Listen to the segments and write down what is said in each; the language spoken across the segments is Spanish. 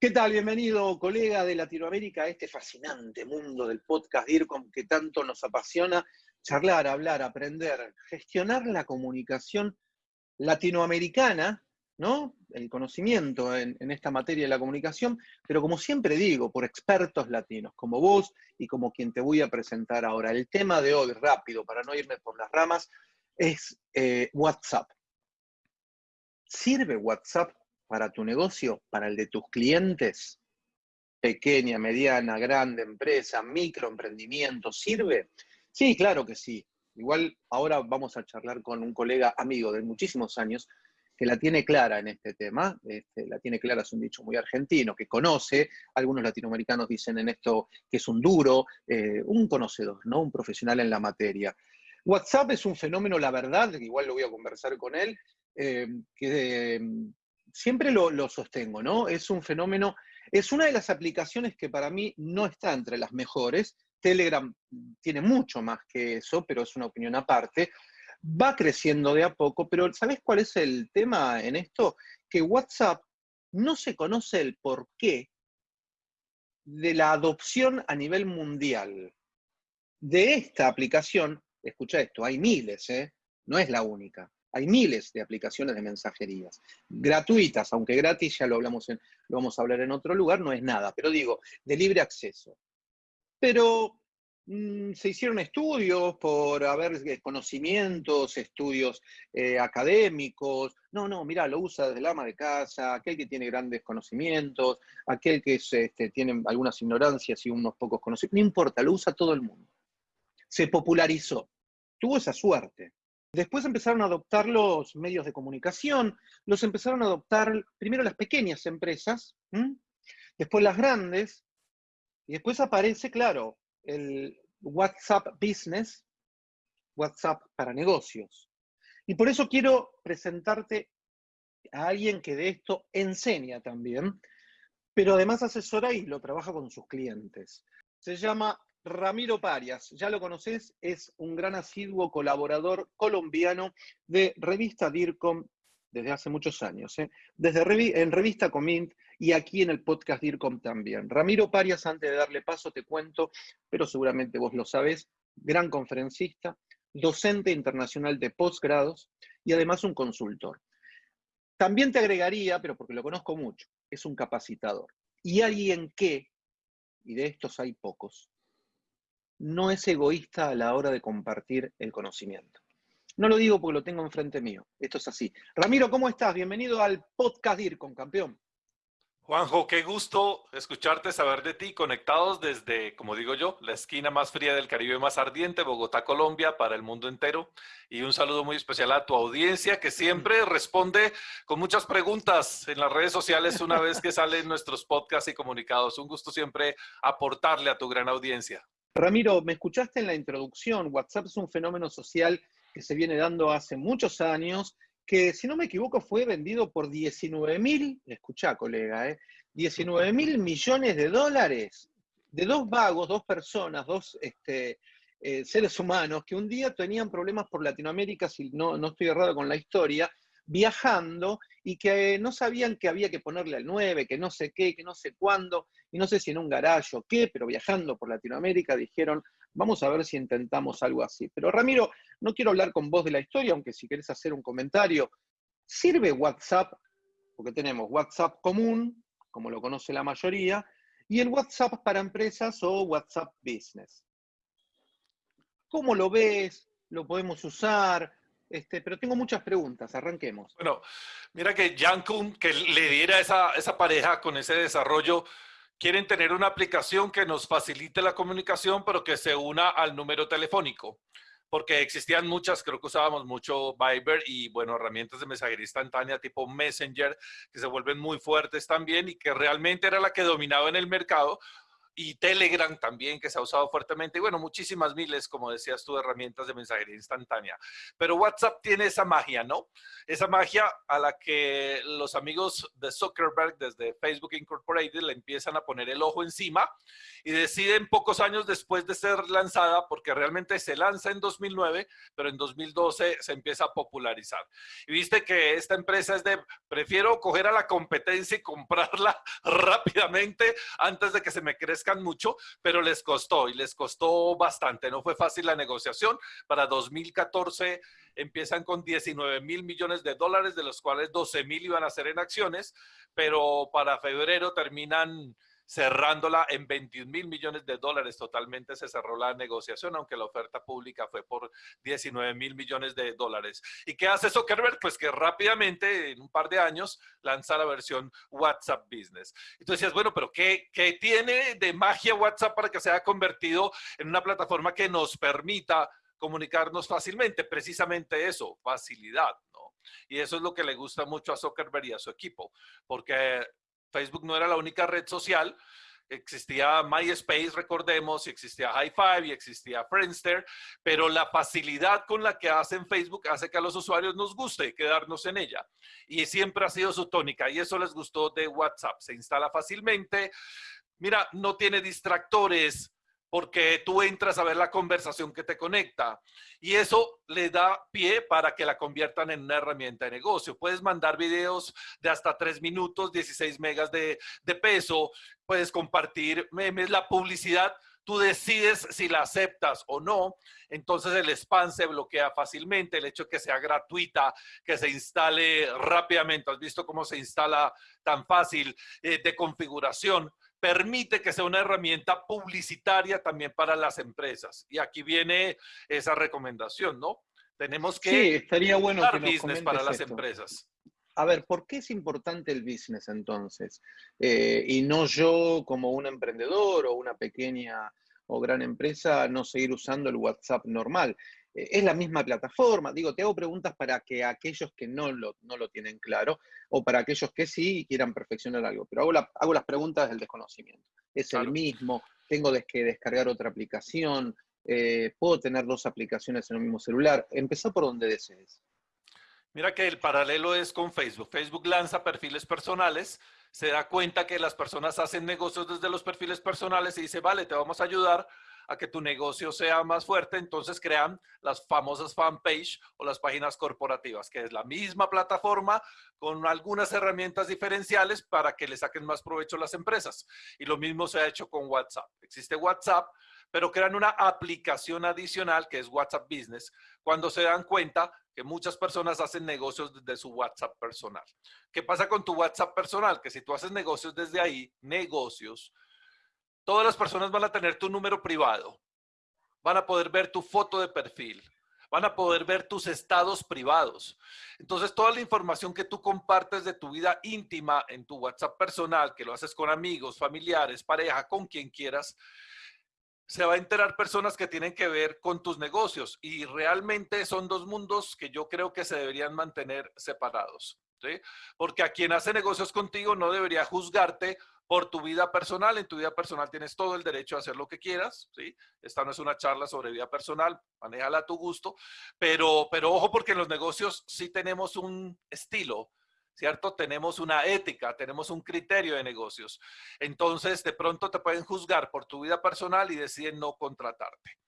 ¿Qué tal? Bienvenido, colega de Latinoamérica, a este fascinante mundo del podcast DIRCOM que tanto nos apasiona charlar, hablar, aprender, gestionar la comunicación latinoamericana, ¿no? El conocimiento en, esta materia de la comunicación, pero como siempre digo, por expertos latinos, como vos y como quien te voy a presentar ahora. El tema de hoy, rápido, para no irme por las ramas, es eh, WhatsApp. ¿Sirve WhatsApp para tu negocio, para el de tus clientes? Pequeña, mediana, grande empresa, microemprendimiento, ¿sirve? Sí, claro que sí. Igual ahora vamos a charlar con un colega amigo de muchísimos años que la tiene clara en este tema, este, la tiene clara es un dicho muy argentino, que conoce, algunos latinoamericanos dicen en esto que es un duro, eh, un conocedor, ¿no? un profesional en la materia. WhatsApp es un fenómeno, la verdad, igual lo voy a conversar con él, eh, que siempre lo, sostengo, ¿no? Es un fenómeno, es una de las aplicaciones que para mí no está entre las mejores. Telegram tiene mucho más que eso, pero es una opinión aparte. Va creciendo de a poco, pero ¿sabes cuál es el tema en esto? Que WhatsApp no se conoce el porqué de la adopción a nivel mundial de esta aplicación. Escucha esto, hay miles, ¿eh? no es la única. Hay miles de aplicaciones de mensajerías, gratuitas, aunque gratis, ya lo, hablamos en, lo vamos a hablar en otro lugar, no es nada, pero digo, de libre acceso. Pero mmm, se hicieron estudios por haber conocimientos, estudios eh, académicos. No, no, mira, lo usa desde el ama de casa, aquel que tiene grandes conocimientos, aquel que es, este, tiene algunas ignorancias y unos pocos conocimientos. No importa, lo usa todo el mundo. Se popularizó. Tuvo esa suerte. Después empezaron a adoptar los medios de comunicación, los empezaron a adoptar primero las pequeñas empresas, después las grandes, y después aparece, claro, el WhatsApp Business, WhatsApp para negocios. Y por eso quiero presentarte a alguien que de esto enseña también, pero además asesora y lo trabaja con sus clientes. Se llama Ramiro Parias, ya lo conoces, es un gran asiduo colaborador colombiano de revista DIRCOM desde hace muchos años, ¿eh? desde en revista Comint y aquí en el podcast DIRCOM también. Ramiro Parias, antes de darle paso te cuento, pero seguramente vos lo sabés, gran conferencista, docente internacional de posgrados y además un consultor. También te agregaría, pero porque lo conozco mucho, es un capacitador. Y alguien que, y de estos hay pocos, no es egoísta a la hora de compartir el conocimiento. No lo digo porque lo tengo enfrente mío, esto es así. Ramiro, ¿cómo estás? Bienvenido al podcast DIRCOM, campeón. Juanjo, qué gusto escucharte, saber de ti, conectados desde, como digo yo, la esquina más fría del Caribe más ardiente, Bogotá, Colombia, para el mundo entero. Y un saludo muy especial a tu audiencia, que siempre responde con muchas preguntas en las redes sociales una vez que salen nuestros podcasts y comunicados. Un gusto siempre aportarle a tu gran audiencia. Ramiro, me escuchaste en la introducción, WhatsApp es un fenómeno social que se viene dando hace muchos años, que si no me equivoco fue vendido por 19 mil, escuchá colega, ¿eh? 19 mil millones de dólares de dos vagos, dos personas, dos este, eh, seres humanos que un día tenían problemas por Latinoamérica, si no, no estoy errado con la historia, viajando y que no sabían que había que ponerle al 9, que no sé qué, que no sé cuándo, y no sé si en un garaje o qué, pero viajando por Latinoamérica dijeron, vamos a ver si intentamos algo así. Pero Ramiro, no quiero hablar con vos de la historia, aunque si querés hacer un comentario, ¿sirve WhatsApp? Porque tenemos WhatsApp común, como lo conoce la mayoría, y el WhatsApp para empresas o WhatsApp Business. ¿Cómo lo ves? ¿Lo podemos usar? Este, pero tengo muchas preguntas, arranquemos. Bueno, mira que Kuhn, que le diera esa, esa pareja con ese desarrollo, quieren tener una aplicación que nos facilite la comunicación, pero que se una al número telefónico. Porque existían muchas, creo que usábamos mucho Viber y, bueno, herramientas de mensajería instantánea tipo Messenger, que se vuelven muy fuertes también y que realmente era la que dominaba en el mercado y Telegram también, que se ha usado fuertemente, y bueno, muchísimas miles, como decías tú, herramientas de mensajería instantánea. Pero WhatsApp tiene esa magia, ¿no? Esa magia a la que los amigos de Zuckerberg desde Facebook Incorporated le empiezan a poner el ojo encima y deciden pocos años después de ser lanzada, porque realmente se lanza en 2009, pero en 2012 se empieza a popularizar. Y viste que esta empresa es de, prefiero coger a la competencia y comprarla rápidamente antes de que se me crezca mucho, pero les costó y les costó bastante. No fue fácil la negociación. Para 2014 empiezan con 19 mil millones de dólares, de los cuales 12 mil iban a ser en acciones, pero para febrero terminan cerrándola en 21 mil millones de dólares. Totalmente se cerró la negociación, aunque la oferta pública fue por 19 mil millones de dólares. ¿Y qué hace Zuckerberg? Pues que rápidamente, en un par de años, lanza la versión WhatsApp Business. Entonces bueno, pero ¿qué, ¿qué tiene de magia WhatsApp para que se haya convertido en una plataforma que nos permita comunicarnos fácilmente? Precisamente eso, facilidad. Y eso es lo que le gusta mucho a Zuckerberg y a su equipo, porque Facebook no era la única red social. Existía MySpace, recordemos, y existía High Five y existía Friendster, pero la facilidad con la que hacen Facebook hace que a los usuarios nos guste quedarnos en ella. Y siempre ha sido su tónica y eso les gustó de WhatsApp. Se instala fácilmente. Mira, no tiene distractores, porque tú entras a ver la conversación que te conecta y eso le da pie para que la conviertan en una herramienta de negocio. Puedes mandar videos de hasta tres minutos, 16 megas de, de peso, puedes compartir memes, la publicidad, tú decides si la aceptas o no, entonces el spam se bloquea fácilmente, el hecho de que sea gratuita, que se instale rápidamente, has visto cómo se instala tan fácil eh, de configuración, permite que sea una herramienta publicitaria también para las empresas. Y aquí viene esa recomendación, ¿no? Tenemos que sí, estaría bueno dar business para las empresas. A ver, ¿por qué es importante el business entonces? Eh, y no yo como un emprendedor o una pequeña o gran empresa no seguir usando el WhatsApp normal. Es la misma plataforma. Digo, te hago preguntas para que aquellos que no lo, no lo tienen claro o para aquellos que sí quieran perfeccionar algo. Pero hago, hago las preguntas del desconocimiento. ¿Es el mismo? ¿Tengo que descargar otra aplicación? Eh, ¿Puedo tener dos aplicaciones en el mismo celular? Empezá por donde desees. Mira que el paralelo es con Facebook. Facebook lanza perfiles personales, se da cuenta que las personas hacen negocios desde los perfiles personales y dice, vale, te vamos a ayudar a que tu negocio sea más fuerte, entonces crean las famosas fanpage o las páginas corporativas, que es la misma plataforma con algunas herramientas diferenciales para que le saquen más provecho las empresas. Y lo mismo se ha hecho con WhatsApp. Existe WhatsApp, pero crean una aplicación adicional que es WhatsApp Business cuando se dan cuenta que muchas personas hacen negocios desde su WhatsApp personal. ¿Qué pasa con tu WhatsApp personal? Que si tú haces negocios desde ahí, negocios, todas las personas van a tener tu número privado, van a poder ver tu foto de perfil, van a poder ver tus estados privados. Entonces, toda la información que tú compartes de tu vida íntima en tu WhatsApp personal, que lo haces con amigos, familiares, pareja, con quien quieras, se va a enterar personas que tienen que ver con tus negocios y realmente son dos mundos que yo creo que se deberían mantener separados. ¿sí? Porque a quien hace negocios contigo no debería juzgarte por tu vida personal. En tu vida personal tienes todo el derecho a hacer lo que quieras, ¿sí? Esta no es una charla sobre vida personal, manéjala a tu gusto, pero, pero ojo porque en los negocios sí tenemos un estilo, ¿cierto? Tenemos una ética, tenemos un criterio de negocios. Entonces, de pronto te pueden juzgar por tu vida personal y deciden no contratarte.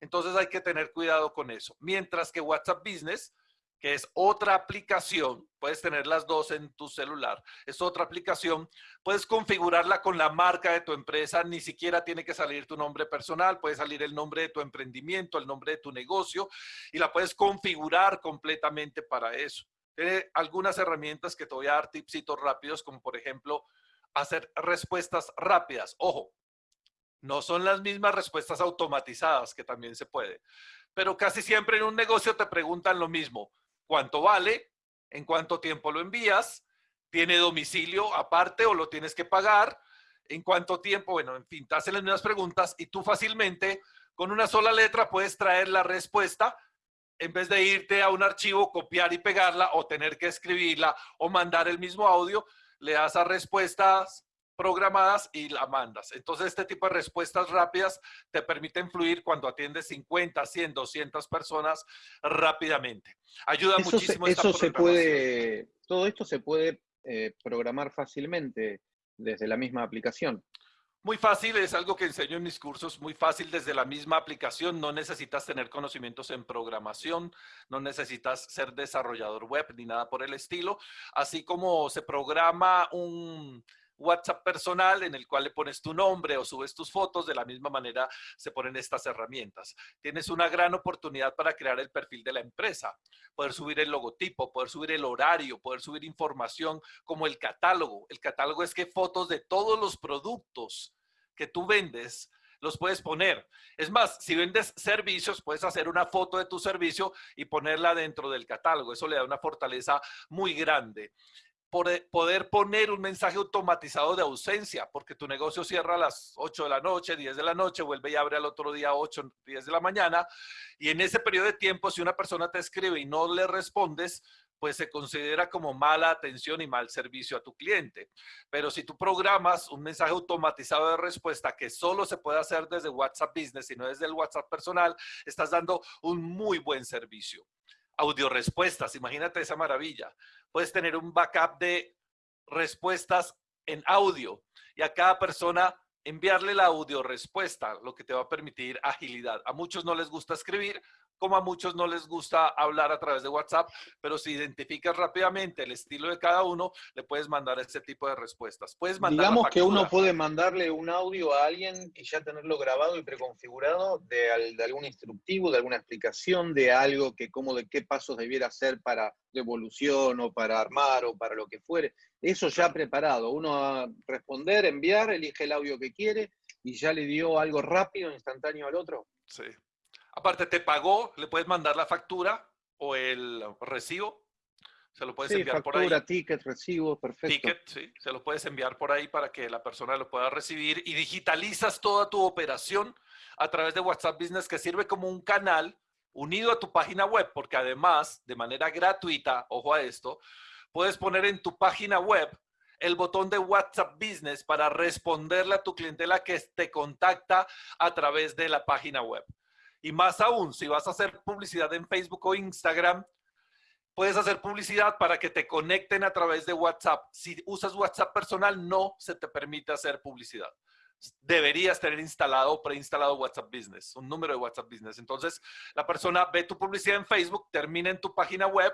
Entonces hay que tener cuidado con eso. Mientras que WhatsApp Business que es otra aplicación, puedes tener las dos en tu celular, es otra aplicación, puedes configurarla con la marca de tu empresa, ni siquiera tiene que salir tu nombre personal, puede salir el nombre de tu emprendimiento, el nombre de tu negocio, y la puedes configurar completamente para eso. Tiene algunas herramientas que te voy a dar tipsitos rápidos, como por ejemplo, hacer respuestas rápidas. Ojo, no son las mismas respuestas automatizadas, que también se puede, pero casi siempre en un negocio te preguntan lo mismo cuánto vale, en cuánto tiempo lo envías, tiene domicilio aparte o lo tienes que pagar, en cuánto tiempo, bueno, en fin, te hacen las mismas preguntas y tú fácilmente con una sola letra puedes traer la respuesta en vez de irte a un archivo, copiar y pegarla o tener que escribirla o mandar el mismo audio, le das a respuestas programadas y la mandas. Entonces, este tipo de respuestas rápidas te permiten fluir cuando atiendes 50, 100, 200 personas rápidamente. Ayuda muchísimo. eso se puede, todo esto se puede eh, programar fácilmente desde la misma aplicación. Muy fácil, es algo que enseño en mis cursos, muy fácil desde la misma aplicación, no necesitas tener conocimientos en programación, no necesitas ser desarrollador web ni nada por el estilo, así como se programa un, WhatsApp personal en el cual le pones tu nombre o subes tus fotos, de la misma manera se ponen estas herramientas. Tienes una gran oportunidad para crear el perfil de la empresa, poder subir el logotipo, poder subir el horario, poder subir información como el catálogo. El catálogo es que fotos de todos los productos que tú vendes los puedes poner. Es más, si vendes servicios, puedes hacer una foto de tu servicio y ponerla dentro del catálogo. Eso le da una fortaleza muy grande poder poner un mensaje automatizado de ausencia, porque tu negocio cierra a las 8 de la noche, 10 de la noche, vuelve y abre al otro día 8, 10 de la mañana, y en ese periodo de tiempo, si una persona te escribe y no le respondes, pues se considera como mala atención y mal servicio a tu cliente. Pero si tú programas un mensaje automatizado de respuesta que solo se puede hacer desde WhatsApp Business y no desde el WhatsApp personal, estás dando un muy buen servicio audio respuestas. Imagínate esa maravilla. Puedes tener un backup de respuestas en audio y a cada persona enviarle la audio respuesta, lo que te va a permitir agilidad. A muchos no les gusta escribir, como a muchos no les gusta hablar a través de WhatsApp, pero si identificas rápidamente el estilo de cada uno, le puedes mandar ese tipo de respuestas. Puedes mandar Digamos que uno puede mandarle un audio a alguien y ya tenerlo grabado y preconfigurado de, de, algún instructivo, de alguna explicación, de algo que cómo, de qué pasos debiera hacer para devolución o para armar o para lo que fuere. Eso ya preparado. Uno a responder, enviar, elige el audio que quiere y ya le dio algo rápido, instantáneo al otro. Sí. Aparte, te pagó, le puedes mandar la factura o el recibo. Se lo puedes enviar por ahí. ticket, recibo, perfecto. Ticket, sí. Se lo puedes enviar por ahí para que la persona lo pueda recibir y digitalizas toda tu operación a través de WhatsApp Business que sirve como un canal unido a tu página web, porque además, de manera gratuita, ojo a esto, puedes poner en tu página web el botón de WhatsApp Business para responderle a tu clientela que te contacta a través de la página web. Y más aún, si vas a hacer publicidad en Facebook o Instagram, puedes hacer publicidad para que te conecten a través de WhatsApp. Si usas WhatsApp personal, no se te permite hacer publicidad deberías tener instalado o preinstalado WhatsApp Business, un número de WhatsApp Business. Entonces, la persona ve tu publicidad en Facebook, termina en tu página web,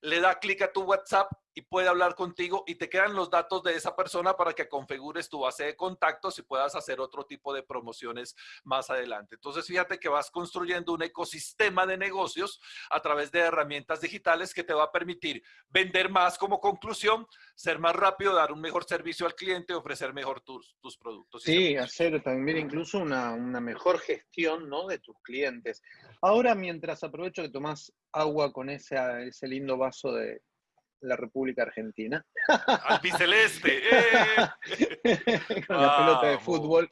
le da clic a tu WhatsApp y puede hablar contigo y te quedan los datos de esa persona para que configures tu base de contactos y puedas hacer otro tipo de promociones más adelante. Entonces, fíjate que vas construyendo un ecosistema de negocios a través de herramientas digitales que te va a permitir vender más como conclusión, ser más rápido, dar un mejor servicio al cliente, ofrecer mejor tus, tus productos. Sí, hacer también incluso una, una mejor gestión ¿no? de tus clientes. Ahora, mientras aprovecho que tomás agua con ese, ese lindo vaso de, la República Argentina. Albiceleste. ¡Eh! Con la pelota de fútbol.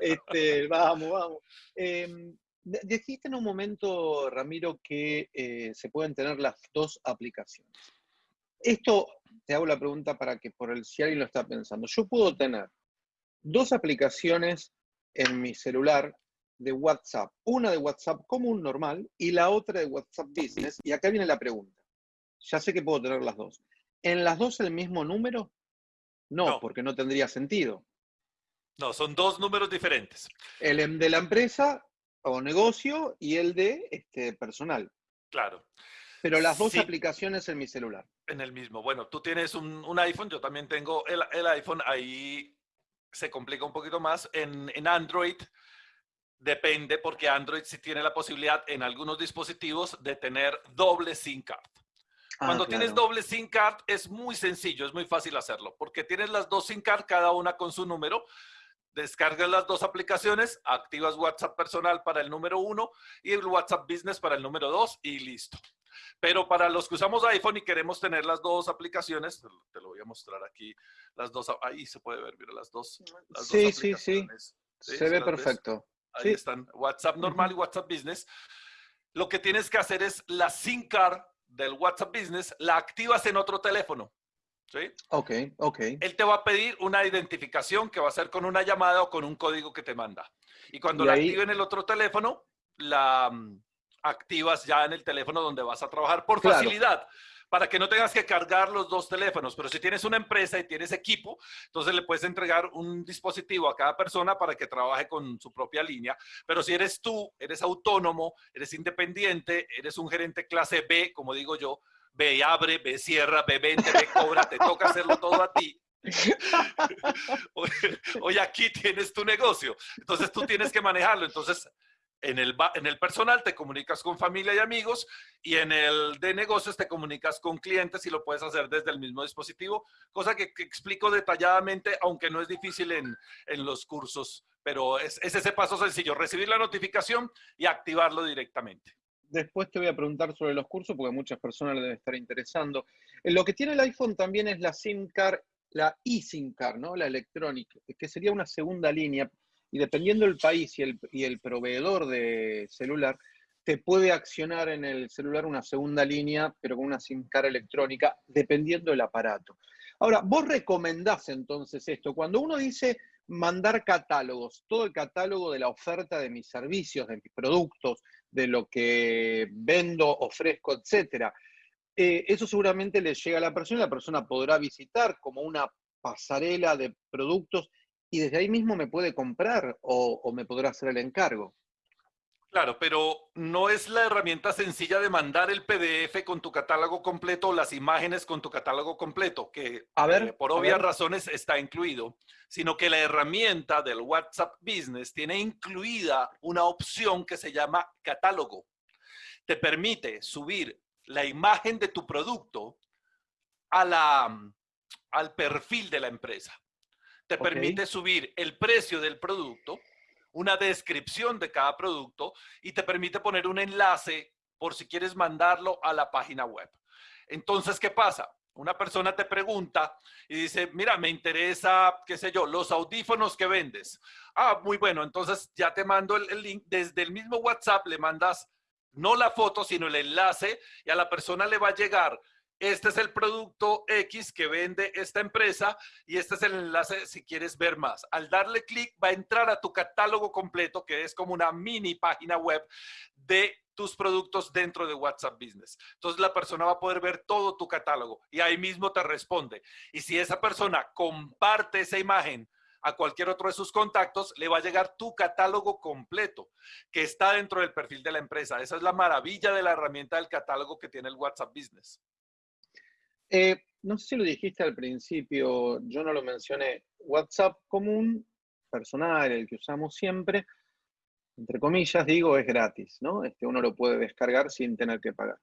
Este, vamos, vamos. Eh, dijiste en un momento, Ramiro, que eh, se pueden tener las dos aplicaciones. Esto, te hago la pregunta para que por el si alguien lo está pensando. Yo puedo tener dos aplicaciones en mi celular de WhatsApp. Una de WhatsApp común, normal, y la otra de WhatsApp Business. Y acá viene la pregunta ya sé que puedo tener las dos. ¿En las dos el mismo número? No, porque no tendría sentido. No, son dos números diferentes. El de la empresa o negocio y el de este, personal. Claro. Pero las dos aplicaciones en mi celular. En el mismo. Bueno, tú tienes un, iPhone, yo también tengo el, el, iPhone, ahí se complica un poquito más. En, en Android depende porque Android sí tiene la posibilidad en algunos dispositivos de tener doble SIM card. Ah, Cuando tienes doble SIM card es muy sencillo, es muy fácil hacerlo, porque tienes las dos SIM card, cada una con su número, descargas las dos aplicaciones, activas WhatsApp personal para el número uno y el WhatsApp Business para el número dos y listo. Pero para los que usamos iPhone y queremos tener las dos aplicaciones, te lo voy a mostrar aquí, las dos, ahí se puede ver, mira, las dos. sí, sí, sí, Se ve perfecto. Ahí están, WhatsApp normal y WhatsApp Business. Lo que tienes que hacer es la SIM card del WhatsApp Business, la activas en otro teléfono. ¿sí? Ok, ok. Él te va a pedir una identificación que va a ser con una llamada o con un código que te manda. Y cuando Y la ahí- active en el otro teléfono, la mm, activas ya en el teléfono donde vas a trabajar por Claro. facilidad. Para que no tengas que cargar los dos teléfonos, pero si tienes una empresa y tienes equipo, entonces le puedes entregar un dispositivo a cada persona para que trabaje con su propia línea. Pero si eres tú, eres autónomo, eres independiente, eres un gerente clase B, como digo yo, ve y abre, ve cierra, ve vende, ve cobra, te toca hacerlo todo a ti. Oye, aquí tienes tu negocio. Entonces tú tienes que manejarlo. Entonces, en el, en el personal te comunicas con familia y amigos y en el de negocios te comunicas con clientes y lo puedes hacer desde el mismo dispositivo, cosa que, explico detalladamente, aunque no es difícil en, en los cursos, pero es, es ese paso sencillo, recibir la notificación y activarlo directamente. Después te voy a preguntar sobre los cursos porque muchas personas les debe estar interesando. Eh, Lo que tiene el iPhone también es la SIM card, la eSIM card, ¿no? La electrónica, que sería una segunda línea. Y dependiendo del país y el, y el proveedor de celular, te puede accionar en el celular una segunda línea, pero con una SIM card electrónica, dependiendo del aparato. Ahora, vos recomendás entonces esto. Cuando uno dice mandar catálogos, todo el catálogo de la oferta de mis servicios, de mis productos, de lo que vendo, ofrezco, etcétera. Eh, eso seguramente le llega a la persona y la persona podrá visitar como una pasarela de productos y desde ahí mismo me puede comprar o, o me podrá hacer el encargo. Claro, pero no es la herramienta sencilla de mandar el PDF con tu catálogo completo o las imágenes con tu catálogo completo, que A ver, eh, por a obvias ver. razones está incluido, sino que la herramienta del WhatsApp Business tiene incluida una opción que se llama catálogo. Te permite subir la imagen de tu producto a la, al perfil de la empresa. Te permite subir el precio del producto, una descripción de cada producto y te permite poner un enlace por si quieres mandarlo a la página web. Entonces, ¿qué pasa? Una persona te pregunta y dice, mira, me interesa, qué sé yo, los audífonos que vendes. Ah, muy bueno, entonces ya te mando el, el link. Desde el mismo WhatsApp le mandas no la foto, sino el enlace y a la persona le va a llegar. Este es el producto X que vende esta empresa y este es el enlace si quieres ver más. Al darle clic va a entrar a tu catálogo completo, que es como una mini página web de tus productos dentro de WhatsApp Business. Entonces la persona va a poder ver todo tu catálogo y ahí mismo te responde. Y si esa persona comparte esa imagen a cualquier otro de sus contactos, le va a llegar tu catálogo completo que está dentro del perfil de la empresa. Esa es la maravilla de la herramienta del catálogo que tiene el WhatsApp Business. Eh, no sé si lo dijiste al principio, yo no lo mencioné. WhatsApp común, personal, el que usamos siempre, entre comillas, digo, es gratis, ¿no? Este, uno lo puede descargar sin tener que pagar.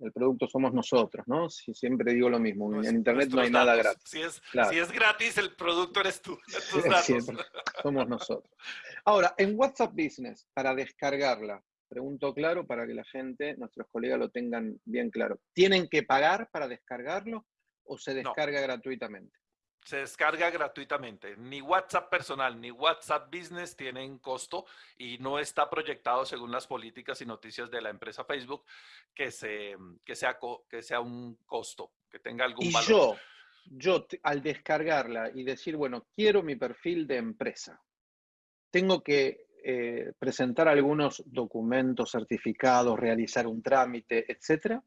El producto somos nosotros, ¿no? Si siempre digo lo mismo, en Internet no hay nada gratis. Si es, Claro. si es gratis, el producto eres tú, tus Sí, datos. siempre. somos nosotros. Ahora, en WhatsApp Business, para descargarla, pregunto claro para que la gente, nuestros colegas lo tengan bien claro. ¿Tienen que pagar para descargarlo o se descarga gratuitamente? Se descarga gratuitamente. Ni WhatsApp personal ni WhatsApp Business tienen costo y no está proyectado según las políticas y noticias de la empresa Facebook que, se, que, sea, que sea un costo, que tenga algún Y valor. yo, yo al descargarla y decir, bueno, quiero mi perfil de empresa, tengo que eh, presentar algunos documentos, certificados, realizar un trámite, etcétera.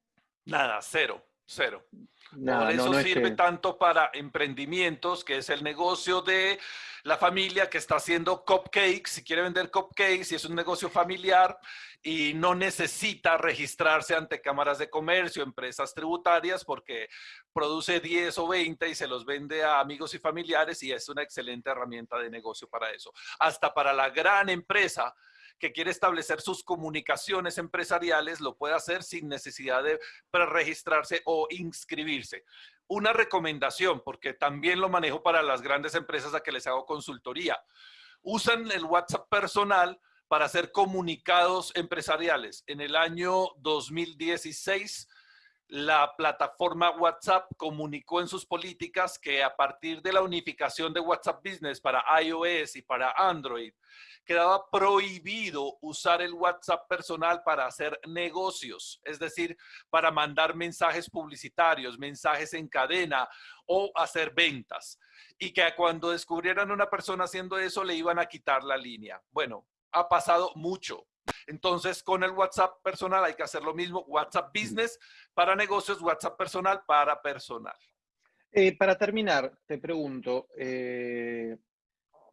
Nada, cero, cero. Nada, Por eso no, no es sirve que- tanto para emprendimientos, que es el negocio de la familia que está haciendo cupcakes, si quiere vender cupcakes, si es un negocio familiar y no necesita registrarse ante cámaras de comercio, empresas tributarias, porque produce 10 o 20 y se los vende a amigos y familiares y es una excelente herramienta de negocio para eso. Hasta para la gran empresa que quiere establecer sus comunicaciones empresariales, lo puede hacer sin necesidad de preregistrarse o inscribirse. Una recomendación, porque también lo manejo para las grandes empresas a que les hago consultoría. Usan el WhatsApp personal para hacer comunicados empresariales. En el año 2016 la plataforma WhatsApp comunicó en sus políticas que a partir de la unificación de WhatsApp Business para iOS y para Android, quedaba prohibido usar el WhatsApp personal para hacer negocios, es decir, para mandar mensajes publicitarios, mensajes en cadena o hacer ventas. Y que cuando descubrieran una persona haciendo eso, le iban a quitar la línea. Bueno, ha pasado mucho. Entonces, con el WhatsApp personal hay que hacer lo mismo. WhatsApp Business para negocios, WhatsApp personal para personal. Eh, para terminar, te pregunto, eh,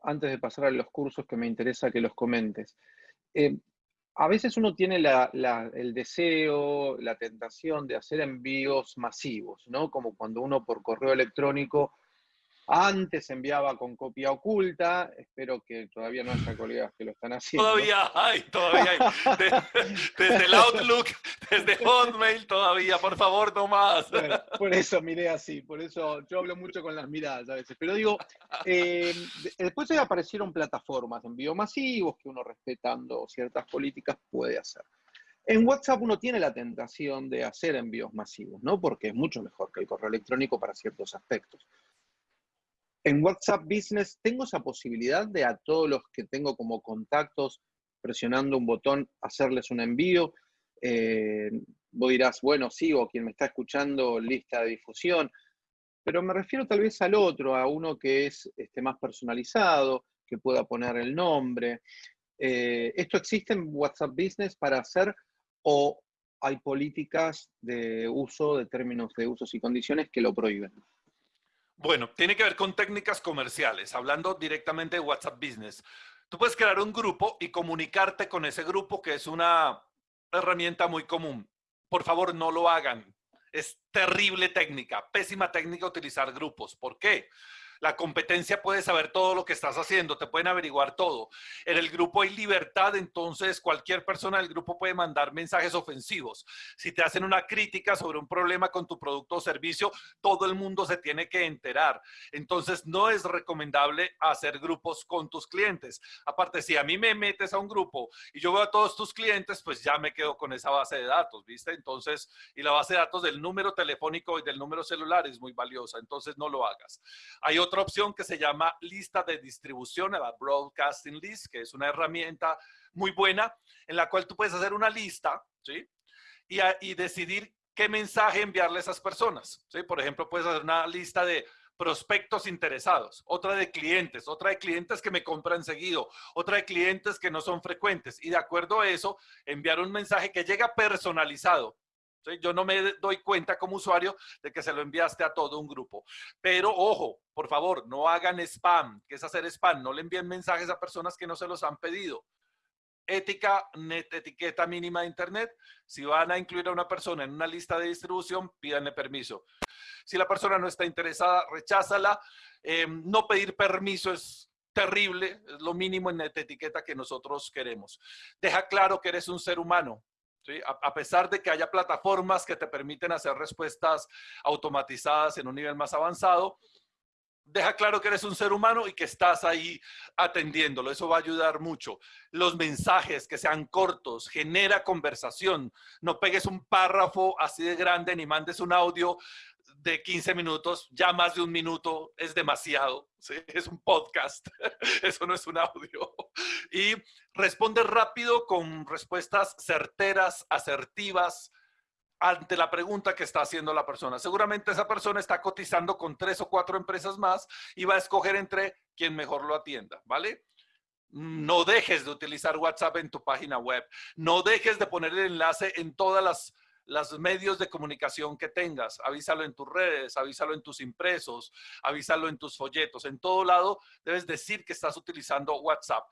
antes de pasar a los cursos que me interesa que los comentes, eh, a veces uno tiene el deseo, la tentación de hacer envíos masivos, ¿no? Como cuando uno por correo electrónico antes enviaba con copia oculta, espero que todavía no haya colegas que lo están haciendo. Todavía hay, todavía hay. Desde, el Outlook, desde Hotmail, todavía, por favor, no más. por eso miré así, por eso yo hablo mucho con las miradas a veces. Pero digo, eh, después aparecieron plataformas de envío masivos que uno respetando ciertas políticas puede hacer. En WhatsApp uno tiene la tentación de hacer envíos masivos, ¿no? Porque es mucho mejor que el correo electrónico para ciertos aspectos. En WhatsApp Business tengo esa posibilidad de a todos los que tengo como contactos, presionando un botón, hacerles un envío. Eh, vos dirás, bueno, sí, o quien me está escuchando, lista de difusión. Pero me refiero tal vez al otro, a uno que es este, más personalizado, que pueda poner el nombre. Eh, ¿Esto existe en WhatsApp Business para hacer o hay políticas de uso, de términos de usos y condiciones que lo prohíben? Bueno, tiene que ver con técnicas comerciales, hablando directamente de WhatsApp Business. Tú puedes crear un grupo y comunicarte con ese grupo, que es una herramienta muy común. Por favor, no lo hagan. Es terrible técnica, pésima técnica utilizar grupos. ¿Por qué? La competencia puede saber todo lo que estás haciendo, te pueden averiguar todo. En el grupo hay libertad, entonces cualquier persona del grupo puede mandar mensajes ofensivos. Si te hacen una crítica sobre un problema con tu producto o servicio, todo el mundo se tiene que enterar. Entonces no es recomendable hacer grupos con tus clientes. Aparte, si a mí me metes a un grupo y yo veo a todos tus clientes, pues ya me quedo con esa base de datos, ¿viste? Entonces, y la base de datos del número telefónico y del número celular es muy valiosa, entonces no lo hagas. Hay otra opción que se llama lista de distribución, la Broadcasting List, que es una herramienta muy buena en la cual tú puedes hacer una lista, ¿sí? Y, decidir qué mensaje enviarle a esas personas, ¿sí? Por ejemplo, puedes hacer una lista de prospectos interesados, otra de clientes, otra de clientes que me compran seguido, otra de clientes que no son frecuentes. Y de acuerdo a eso, enviar un mensaje que llega personalizado yo no me doy cuenta como usuario de que se lo enviaste a todo un grupo. Pero ojo, por favor, no hagan spam. ¿Qué es hacer spam? No le envíen mensajes a personas que no se los han pedido. Ética, net, etiqueta mínima de Internet. Si van a incluir a una persona en una lista de distribución, pídanle permiso. Si la persona no está interesada, recházala. Eh, no pedir permiso es terrible, es lo mínimo en etiqueta que nosotros queremos. Deja claro que eres un ser humano, a, pesar de que haya plataformas que te permiten hacer respuestas automatizadas en un nivel más avanzado, deja claro que eres un ser humano y que estás ahí atendiéndolo. Eso va a ayudar mucho. Los mensajes que sean cortos, genera conversación. No pegues un párrafo así de grande ni mandes un audio de 15 minutos, ya más de un minuto es demasiado, es un podcast, eso no es un audio. Y responde rápido con respuestas certeras, asertivas ante la pregunta que está haciendo la persona. Seguramente esa persona está cotizando con tres o cuatro empresas más y va a escoger entre quien mejor lo atienda, ¿vale? No dejes de utilizar WhatsApp en tu página web. No dejes de poner el enlace en todas las los medios de comunicación que tengas. Avísalo en tus redes, avísalo en tus impresos, avísalo en tus folletos. En todo lado debes decir que estás utilizando WhatsApp.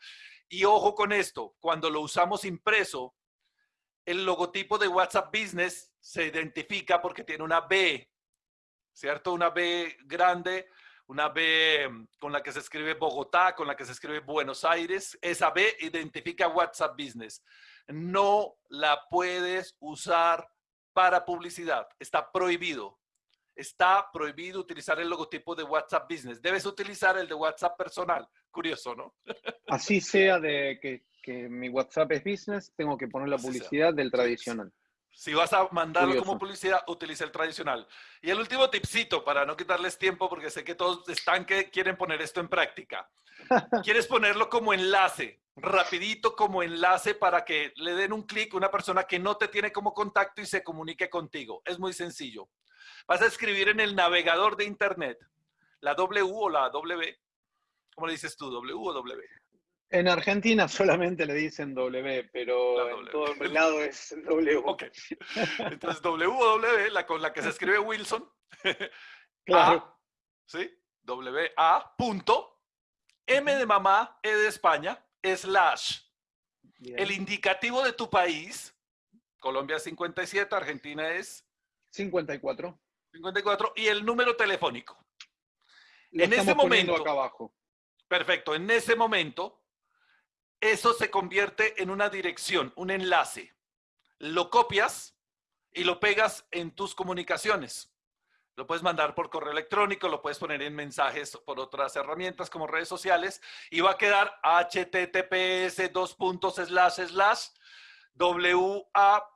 Y ojo con esto, cuando lo usamos impreso, el logotipo de WhatsApp Business se identifica porque tiene una B, ¿cierto? Una B grande, una B mm, con la que se escribe Bogotá, con la que se escribe Buenos Aires. Esa B identifica WhatsApp Business. No la puedes usar para publicidad. Está prohibido. Está prohibido utilizar el logotipo de WhatsApp Business. Debes utilizar el de WhatsApp personal. Curioso, ¿no? Así sea de que, mi WhatsApp es business, tengo que poner la publicidad del tradicional. Si vas a mandarlo como publicidad, utiliza el tradicional. Y el último tipcito, para no quitarles tiempo, porque sé que todos están que quieren poner esto en práctica. Quieres ponerlo como enlace, rapidito como enlace para que le den un clic a una persona que no te tiene como contacto y se comunique contigo. Es muy sencillo. Vas a escribir en el navegador de Internet la W o la W. ¿Cómo le dices tú? ¿W o W? En Argentina solamente le dicen W, pero en todo el lado es W. Ok. Entonces, W, la con la que se escribe Wilson. Claro. ¿Sí? W, A, punto, M de mamá, E de España, slash. El indicativo de tu país, Colombia es 57, Argentina es... 54. 54, y el número telefónico. en ese momento... Acá abajo. Perfecto, en ese momento eso se convierte en una dirección, un enlace. Lo copias y lo pegas en tus comunicaciones. Lo puedes mandar por correo electrónico, lo puedes poner en mensajes por otras herramientas como redes sociales y va a quedar https dos puntos slash slash wa.me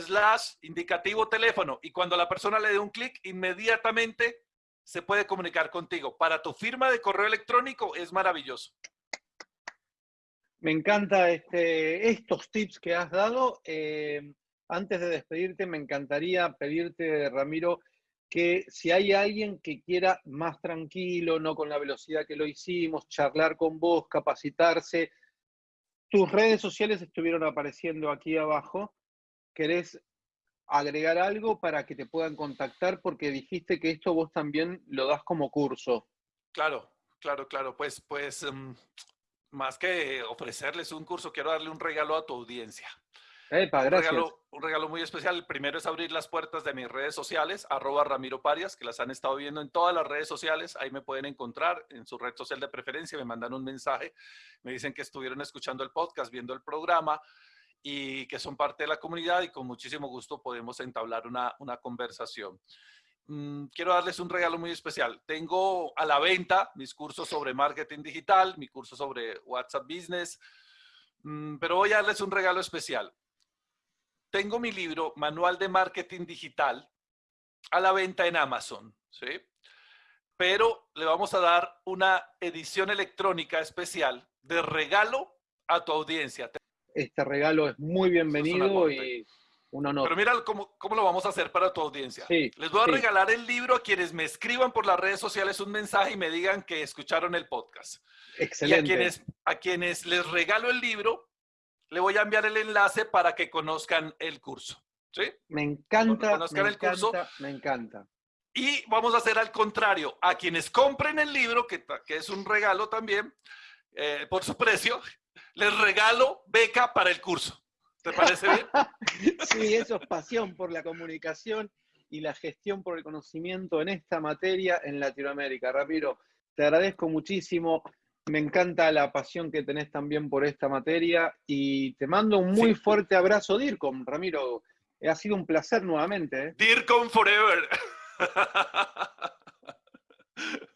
slash indicativo teléfono y cuando la persona le dé un clic inmediatamente se puede comunicar contigo. Para tu firma de correo electrónico es maravilloso. Me encanta este, estos tips que has dado. Eh, antes de despedirte, me encantaría pedirte, Ramiro, que si hay alguien que quiera más tranquilo, no con la velocidad que lo hicimos, charlar con vos, capacitarse, tus redes sociales estuvieron apareciendo aquí abajo. ¿Querés agregar algo para que te puedan contactar? Porque dijiste que esto vos también lo das como curso. Claro, claro, claro. Pues, pues em, más que ofrecerles un curso, quiero darle un regalo a tu audiencia. Epa, un, regalo, un, regalo, muy especial. El primero es abrir las puertas de mis redes sociales, arroba Ramiro Parias, que las han estado viendo en todas las redes sociales. Ahí me pueden encontrar en su red social de preferencia. Me mandan un mensaje, me dicen que estuvieron escuchando el podcast, viendo el programa y que son parte de la comunidad y con muchísimo gusto podemos entablar una, una conversación. Mm, quiero darles un regalo muy especial. Tengo a la venta mis cursos sobre marketing digital, mi curso sobre WhatsApp Business, mm, pero voy a darles un regalo especial. Tengo mi libro, Manual de Marketing Digital, a la venta en Amazon, ¿sí? Pero le vamos a dar una edición electrónica especial de regalo a tu audiencia. Este regalo es muy bienvenido y pero mira cómo, cómo, lo vamos a hacer para tu audiencia. Les voy a regalar el libro a quienes me escriban por las redes sociales un mensaje y me digan que escucharon el podcast. Excelente. Y a quienes, a quienes les regalo el libro, le voy a enviar el enlace para que conozcan el curso. ¿Sí? Me encanta, me el encanta, curso. me encanta. Y vamos a hacer al contrario. A quienes compren el libro, que, que es un regalo también, eh, por su precio, les regalo beca para el curso. ¿Te parece bien? sí, eso es pasión por la comunicación y la gestión por el conocimiento en esta materia en Latinoamérica. Ramiro, te agradezco muchísimo. Me encanta la pasión que tenés también por esta materia y te mando un muy fuerte abrazo, DIRCOM. Ramiro, ha sido un placer nuevamente. ¿eh? DIRCOM Forever.